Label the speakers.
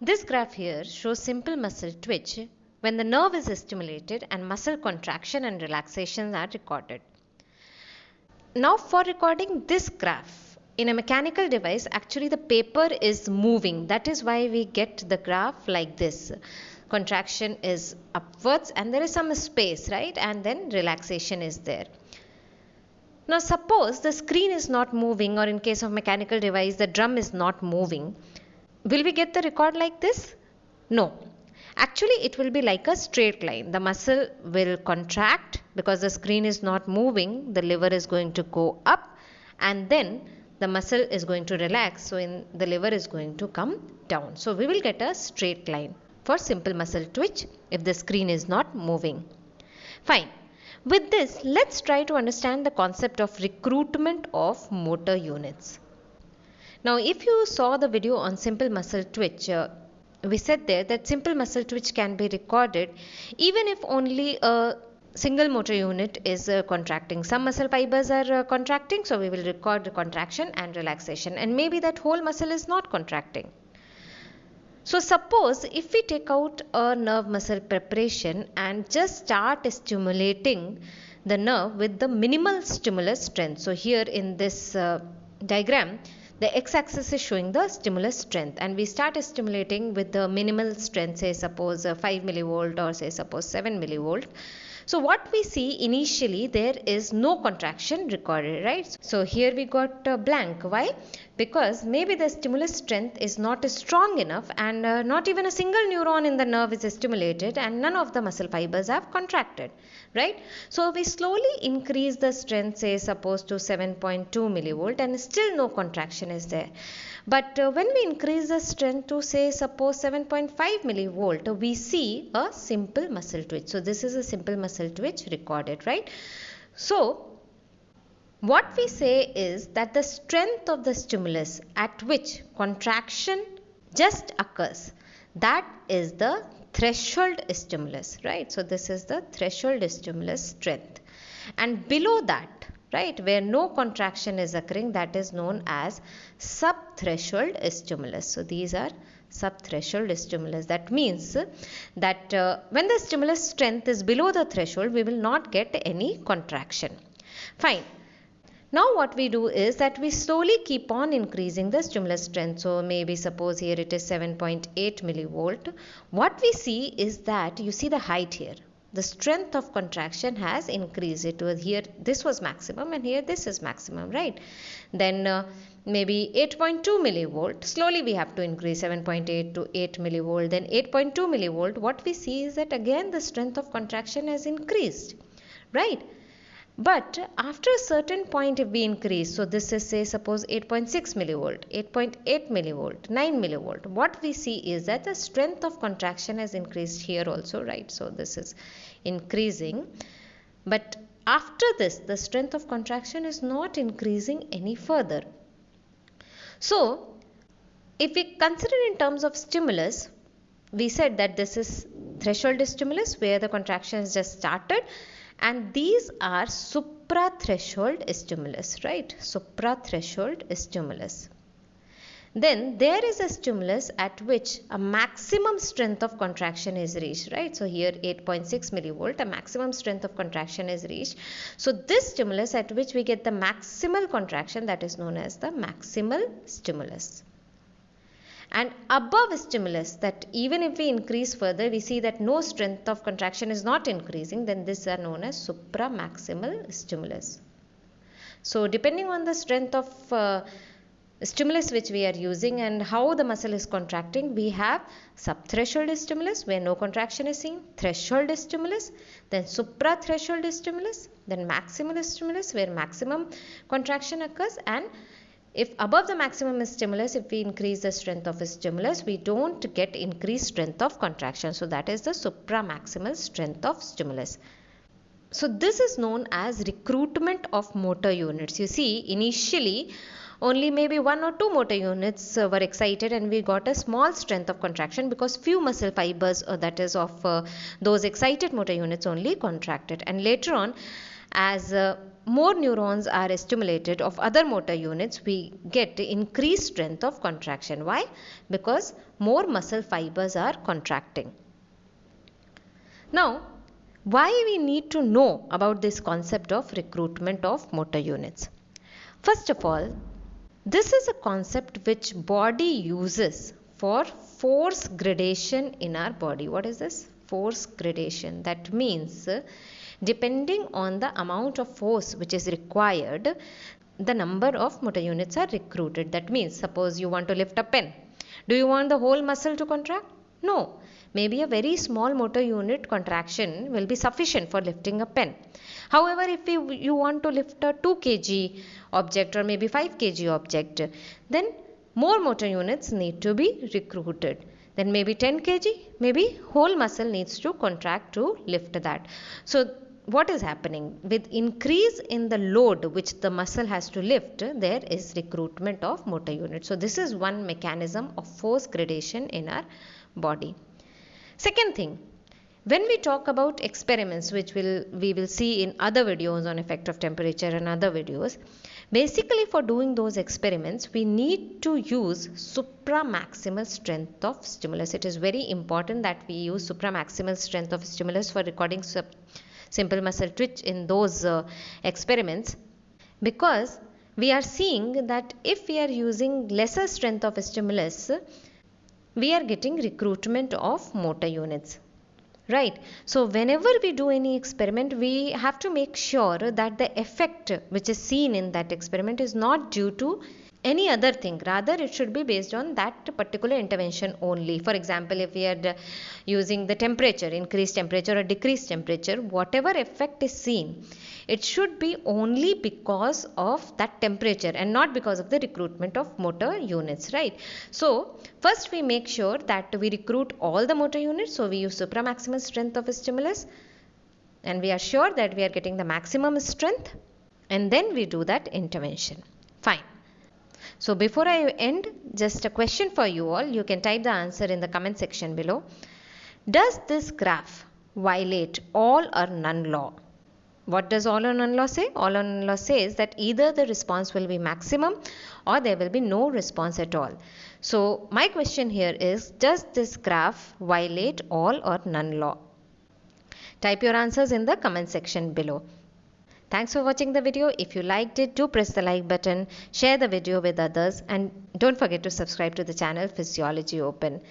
Speaker 1: This graph here shows simple muscle twitch when the nerve is stimulated and muscle contraction and relaxation are recorded. Now for recording this graph in a mechanical device actually the paper is moving that is why we get the graph like this contraction is upwards and there is some space right and then relaxation is there. Now suppose the screen is not moving or in case of mechanical device the drum is not moving. Will we get the record like this? No. Actually it will be like a straight line. The muscle will contract because the screen is not moving. The lever is going to go up and then the muscle is going to relax. So in the lever is going to come down. So we will get a straight line for simple muscle twitch if the screen is not moving. Fine. With this, let's try to understand the concept of recruitment of motor units. Now, if you saw the video on simple muscle twitch, uh, we said there that simple muscle twitch can be recorded even if only a single motor unit is uh, contracting. Some muscle fibers are uh, contracting, so we will record the contraction and relaxation, and maybe that whole muscle is not contracting. So suppose if we take out a nerve muscle preparation and just start stimulating the nerve with the minimal stimulus strength. So here in this uh, diagram the x-axis is showing the stimulus strength and we start stimulating with the minimal strength say suppose uh, 5 millivolt or say suppose 7 millivolt so what we see initially there is no contraction recorded right. So here we got uh, blank. Why? Because maybe the stimulus strength is not strong enough and uh, not even a single neuron in the nerve is stimulated and none of the muscle fibers have contracted right. So we slowly increase the strength say suppose to 7.2 millivolt and still no contraction is there. But uh, when we increase the strength to say suppose 7.5 millivolt, we see a simple muscle twitch. So this is a simple muscle twitch recorded, right? So what we say is that the strength of the stimulus at which contraction just occurs, that is the threshold stimulus, right? So this is the threshold stimulus strength. And below that, right where no contraction is occurring that is known as subthreshold stimulus so these are subthreshold stimulus that means that uh, when the stimulus strength is below the threshold we will not get any contraction fine now what we do is that we slowly keep on increasing the stimulus strength. So maybe suppose here it is 7.8 millivolt. What we see is that you see the height here. The strength of contraction has increased. It was here this was maximum and here this is maximum right? Then uh, maybe 8.2 millivolt. Slowly we have to increase 7.8 to 8 millivolt. Then 8.2 millivolt what we see is that again the strength of contraction has increased right but after a certain point if we increase, so this is say suppose 8.6 millivolt, 8.8 millivolt, 9 millivolt, what we see is that the strength of contraction has increased here also, right? So this is increasing. But after this, the strength of contraction is not increasing any further. So if we consider in terms of stimulus, we said that this is threshold stimulus where the contraction has just started and these are supra-threshold stimulus right? Supra-threshold stimulus. Then there is a stimulus at which a maximum strength of contraction is reached right? So here 8.6 millivolt a maximum strength of contraction is reached. So this stimulus at which we get the maximal contraction that is known as the maximal stimulus and above stimulus that even if we increase further we see that no strength of contraction is not increasing then these are known as supramaximal stimulus. So depending on the strength of uh, stimulus which we are using and how the muscle is contracting we have subthreshold stimulus where no contraction is seen threshold stimulus then suprathreshold stimulus then maximal stimulus where maximum contraction occurs and if above the maximum stimulus, if we increase the strength of a stimulus, we don't get increased strength of contraction. So that is the supramaximal strength of stimulus. So this is known as recruitment of motor units. You see, initially only maybe one or two motor units uh, were excited and we got a small strength of contraction because few muscle fibers uh, that is of uh, those excited motor units only contracted and later on as uh, more neurons are stimulated of other motor units, we get increased strength of contraction. Why? Because more muscle fibers are contracting. Now, why we need to know about this concept of recruitment of motor units? First of all, this is a concept which body uses for force gradation in our body. What is this? Force gradation. That means depending on the amount of force which is required, the number of motor units are recruited. That means suppose you want to lift a pen. Do you want the whole muscle to contract? No. Maybe a very small motor unit contraction will be sufficient for lifting a pen. However, if you, want to lift a 2 kg object or maybe 5 kg object, then more motor units need to be recruited. Then maybe 10 kg, maybe whole muscle needs to contract to lift that. So what is happening? With increase in the load which the muscle has to lift, there is recruitment of motor units. So this is one mechanism of force gradation in our body. Second thing, when we talk about experiments which will we will see in other videos on effect of temperature and other videos, basically for doing those experiments we need to use supramaximal strength of stimulus. It is very important that we use supramaximal strength of stimulus for recording simple muscle twitch in those uh, experiments because we are seeing that if we are using lesser strength of stimulus we are getting recruitment of motor units right? So whenever we do any experiment we have to make sure that the effect which is seen in that experiment is not due to any other thing. Rather it should be based on that particular intervention only. For example if we are uh, using the temperature increased temperature or decreased temperature whatever effect is seen it should be only because of that temperature and not because of the recruitment of motor units right? So first we make sure that we recruit all the motor units. So we use supramaximal strength of a stimulus and we are sure that we are getting the maximum strength and then we do that intervention so before I end, just a question for you all. You can type the answer in the comment section below. Does this graph violate all or none law? What does all or none law say? All or none law says that either the response will be maximum or there will be no response at all. So my question here is, does this graph violate all or none law? Type your answers in the comment section below. Thanks for watching the video. If you liked it, do press the like button, share the video with others and don't forget to subscribe to the channel Physiology Open.